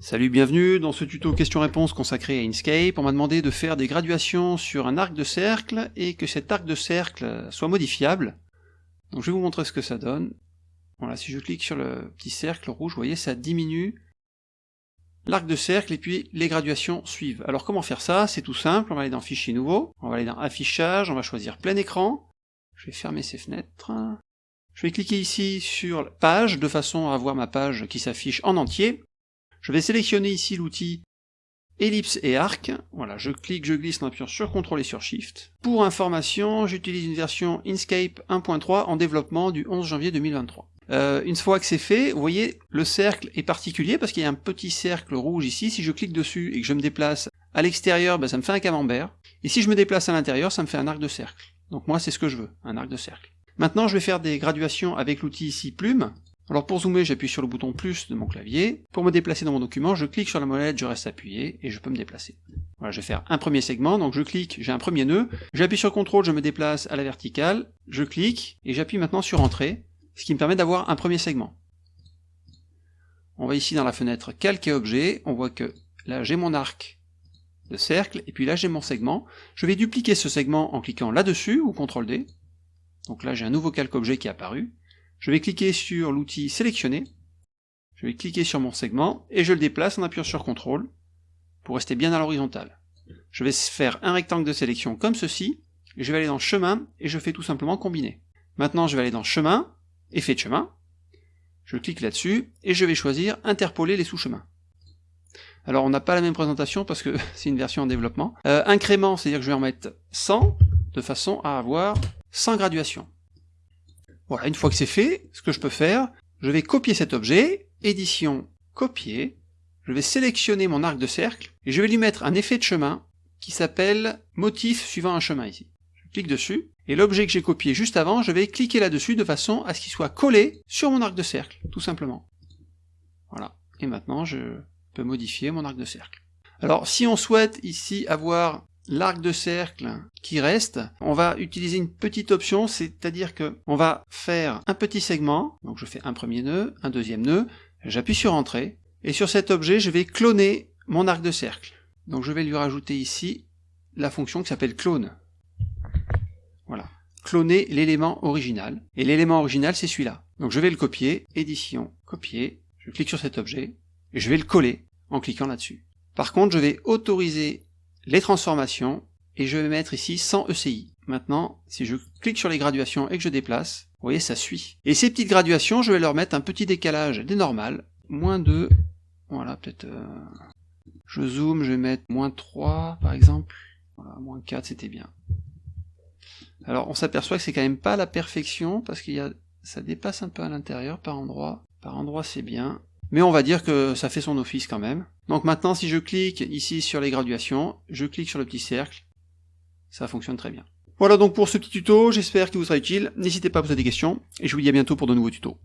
Salut, bienvenue dans ce tuto question-réponse consacré à Inkscape. On m'a demandé de faire des graduations sur un arc de cercle et que cet arc de cercle soit modifiable. Donc je vais vous montrer ce que ça donne. Voilà, si je clique sur le petit cercle rouge, vous voyez, ça diminue l'arc de cercle et puis les graduations suivent. Alors comment faire ça? C'est tout simple, on va aller dans Fichier nouveau, on va aller dans Affichage, on va choisir plein écran. Je vais fermer ces fenêtres. Je vais cliquer ici sur Page, de façon à avoir ma page qui s'affiche en entier. Je vais sélectionner ici l'outil ellipse et arc. Voilà, je clique, je glisse en appuyant sur CTRL et sur SHIFT. Pour information, j'utilise une version Inkscape 1.3 en développement du 11 janvier 2023. Euh, une fois que c'est fait, vous voyez, le cercle est particulier parce qu'il y a un petit cercle rouge ici. Si je clique dessus et que je me déplace à l'extérieur, ben, ça me fait un camembert. Et si je me déplace à l'intérieur, ça me fait un arc de cercle. Donc moi, c'est ce que je veux, un arc de cercle. Maintenant, je vais faire des graduations avec l'outil ici plume. Alors pour zoomer, j'appuie sur le bouton plus de mon clavier. Pour me déplacer dans mon document, je clique sur la molette, je reste appuyé, et je peux me déplacer. Voilà, je vais faire un premier segment, donc je clique, j'ai un premier nœud, j'appuie sur CTRL, je me déplace à la verticale, je clique, et j'appuie maintenant sur Entrée, ce qui me permet d'avoir un premier segment. On va ici dans la fenêtre Calque et Objet, on voit que là j'ai mon arc de cercle, et puis là j'ai mon segment. Je vais dupliquer ce segment en cliquant là-dessus, ou CTRL D. Donc là j'ai un nouveau calque objet qui est apparu. Je vais cliquer sur l'outil sélectionner, je vais cliquer sur mon segment, et je le déplace en appuyant sur CTRL, pour rester bien à l'horizontale. Je vais faire un rectangle de sélection comme ceci, et je vais aller dans chemin, et je fais tout simplement combiner. Maintenant je vais aller dans chemin, effet de chemin, je clique là-dessus, et je vais choisir interpoler les sous-chemins. Alors on n'a pas la même présentation parce que c'est une version en développement. Euh, incrément, c'est-à-dire que je vais en mettre 100, de façon à avoir 100 graduations. Voilà, une fois que c'est fait, ce que je peux faire, je vais copier cet objet, édition, copier, je vais sélectionner mon arc de cercle, et je vais lui mettre un effet de chemin qui s'appelle motif suivant un chemin ici. Je clique dessus, et l'objet que j'ai copié juste avant, je vais cliquer là-dessus de façon à ce qu'il soit collé sur mon arc de cercle, tout simplement. Voilà, et maintenant je peux modifier mon arc de cercle. Alors si on souhaite ici avoir l'arc de cercle qui reste, on va utiliser une petite option, c'est-à-dire que on va faire un petit segment, donc je fais un premier nœud, un deuxième nœud, j'appuie sur Entrée, et sur cet objet, je vais cloner mon arc de cercle. Donc je vais lui rajouter ici la fonction qui s'appelle clone. Voilà. Cloner l'élément original. Et l'élément original, c'est celui-là. Donc je vais le copier, édition, copier, je clique sur cet objet, et je vais le coller en cliquant là-dessus. Par contre, je vais autoriser les transformations, et je vais mettre ici 100 ECI. Maintenant, si je clique sur les graduations et que je déplace, vous voyez, ça suit. Et ces petites graduations, je vais leur mettre un petit décalage des normales, moins 2, voilà, peut-être... Euh, je zoome, je vais mettre moins 3, par exemple. Voilà, moins 4, c'était bien. Alors, on s'aperçoit que c'est quand même pas la perfection, parce qu'il y a... ça dépasse un peu à l'intérieur par endroit. Par endroit, c'est bien mais on va dire que ça fait son office quand même. Donc maintenant, si je clique ici sur les graduations, je clique sur le petit cercle, ça fonctionne très bien. Voilà donc pour ce petit tuto, j'espère qu'il vous sera utile, n'hésitez pas à poser des questions, et je vous dis à bientôt pour de nouveaux tutos.